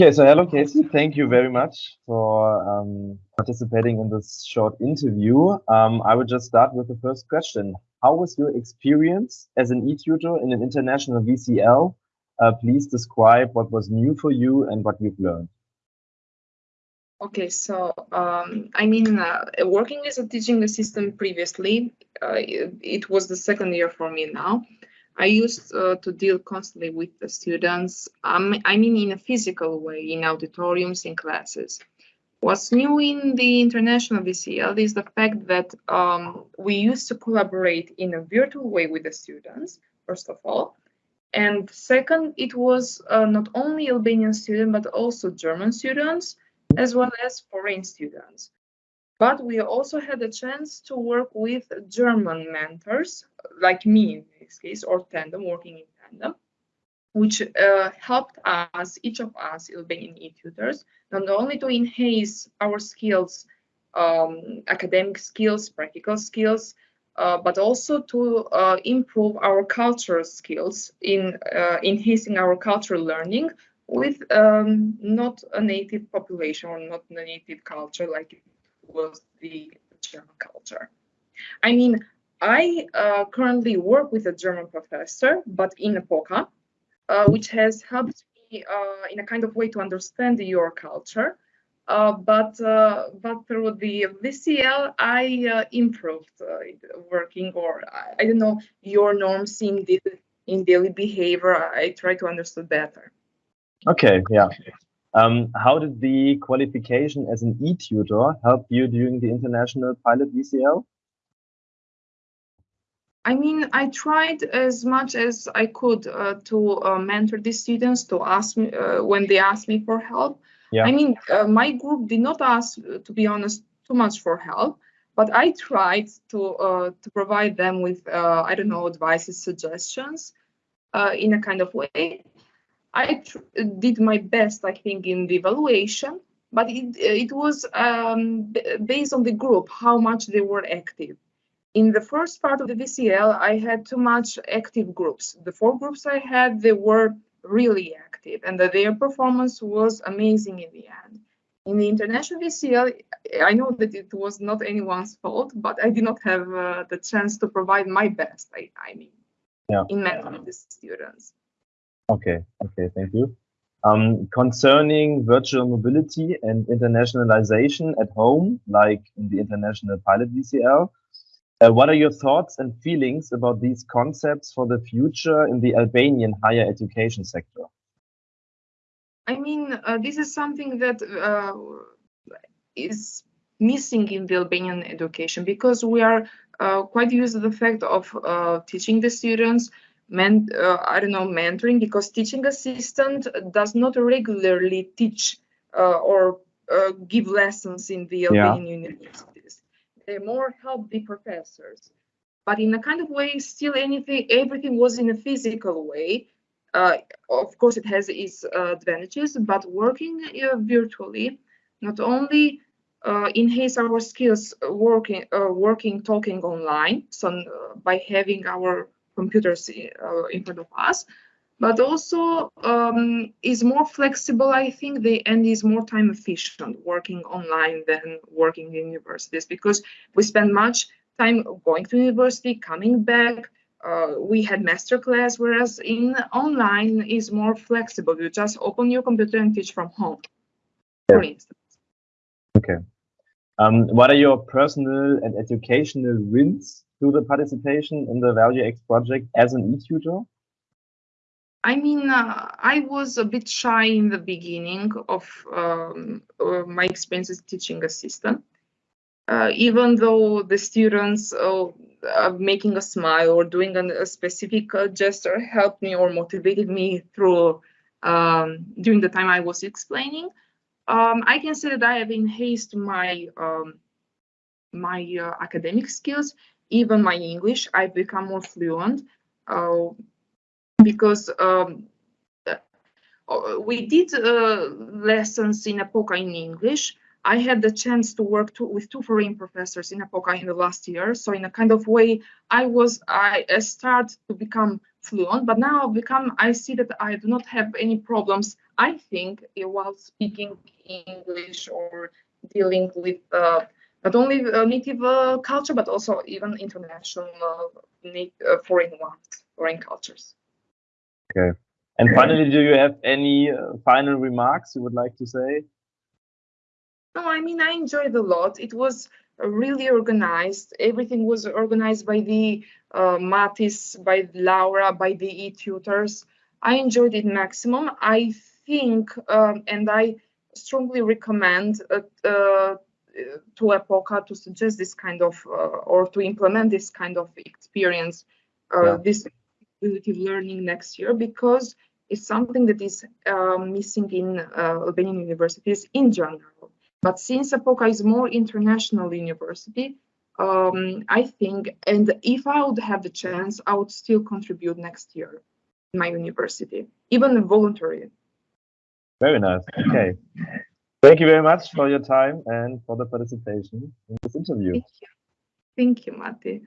Okay, so hello, Casey. Thank you very much for um, participating in this short interview. Um, I would just start with the first question. How was your experience as an e-tutor in an international VCL? Uh, please describe what was new for you and what you've learned. Okay, so um, I mean, uh, working as a teaching assistant previously, uh, it, it, was the second year for me now. I used uh, to deal constantly with the students, um, I mean in a physical way, in auditoriums, in classes. What's new in the international VCL is the fact that um, we used to collaborate in a virtual way with the students, first of all. And second, it was uh, not only Albanian students, but also German students, as well as foreign students. But we also had a chance to work with German mentors, like me this case, or tandem, working in tandem, which uh, helped us, each of us Albanian e-tutors, not only to enhance our skills, um, academic skills, practical skills, uh, but also to uh, improve our cultural skills in uh, enhancing our cultural learning with um, not a native population or not a native culture like it was the German culture. I mean, I uh, currently work with a German professor, but in Epoka, uh, which has helped me uh, in a kind of way to understand your culture. Uh, but uh, but through the VCL, I improved working, or I, I, don't know your norms in the in daily behavior. I try to understand better. Okay, yeah. Um, how did the qualification as an e-tutor help you during the international pilot VCL? I mean, I tried as much as I could uh, to uh, mentor the students to ask me uh, when they ask me for help. Yeah. I mean, uh, my group did not ask, to be honest, too much for help, but I tried to uh, to provide them with uh, I don't know advices, suggestions, in a kind of way. I did my best, I think, in the evaluation, but it, it was um, based on the group, how much they were active. In the first part of the VCL, I had too much active groups. The four groups I had, they were really active and their performance was amazing in the end. In the international VCL, I know that it was not anyone's fault, but I did not have uh, the chance to provide my best, I, I mean, yeah. in mentoring the students. Okay, okay, thank you. Um, concerning virtual mobility and internationalization at home, like in the International Pilot VCL, uh, what are your thoughts and feelings about these concepts for the future in the Albanian higher education sector? I mean, uh, this is something that uh, is missing in the Albanian education because we are uh, quite used to the fact of uh, teaching the students men, uh, I don't know, mentoring because teaching assistant does not regularly teach uh, or uh, give lessons in the Albanian yeah. universities. They more help the professors. But in a kind of way, still anything, everything was in a physical way. Uh, of course, it has its advantages, but working uh, virtually not only uh, enhance our skills working, working, talking online. So by having our computers uh, in front of us, but also um, is more flexible, I think, the, and is more time efficient working online than working in universities because we spend much time going to university, coming back. Uh, we had master class, whereas in online is more flexible. You just open your computer and teach from home, for instance. Okay. Um, what are your personal and educational wins through the participation in the Value X project as an e-tutor? I mean, uh, I was a bit shy in the beginning of um, uh, my experience as teaching assistant. Uh, even though the students uh, making a smile or doing an, a specific uh, gesture helped me or motivated me through um, during the time I was explaining, um, I can say that I have enhanced my um, my uh, academic skills. Even my English, I've become more fluent because um, uh, we did uh, lessons in Epoka in English. I had the chance to work to, with two foreign professors in Epoka in the last year. So in a kind of way, I was I, started to become fluent, but now I become I see that I do not have any problems. I think uh, while speaking English or dealing with uh, not only uh, native uh, culture but also even international uh, foreign ones, foreign cultures. Okay. And finally, do you have any final remarks you would like to say? No, I mean I enjoyed a lot. It was really organized. Everything was organized by the uh, Matis, by Laura, by the e-tutors. I enjoyed it maximum. I think, um, and I strongly recommend uh, uh, to Epoka to suggest this kind of, uh, or to implement this kind of experience, uh, yeah. this ability learning next year, because it's something that is um, missing in uh, Albanian universities in general. But since Epoka is more international university, um, I think, and if I would have the chance, I would still contribute next year in my university, even voluntary. Very nice. Okay. Thank you very much for your time and for the participation in this interview. Thank you. Thank you, Matti.